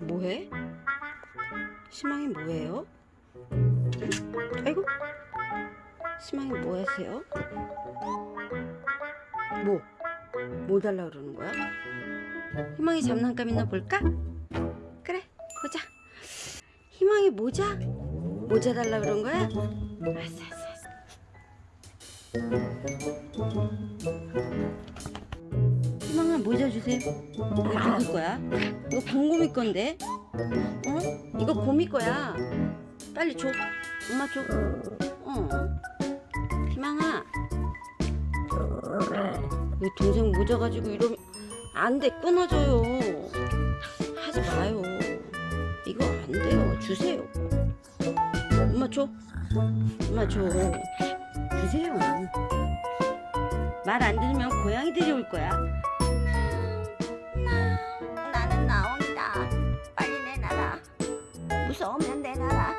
뭐해? 희망이 뭐예요? 응? 아이고 희망이 뭐 하세요? 뭐? 뭐 달라 그러는 거야? 희망이 장난감 있나 볼까? 그래 보자 희망이 모자? 모자 달라 그런 거야? 알았어 알았어 알았어 희망아 모자 주세요. 이거 누구 거야? 이거 방곰이 건데. 어? 이거 곰이 거야. 빨리 줘. 엄마 줘. 어. 희망아. 왜 동생 모자 가지고 이러면 안돼. 끊어져요. 하지 마요. 이거 안 돼요. 주세요. 엄마 줘. 엄마 줘. 주세요. 말 안 들으면 고양이들이 올 거야 我不想带他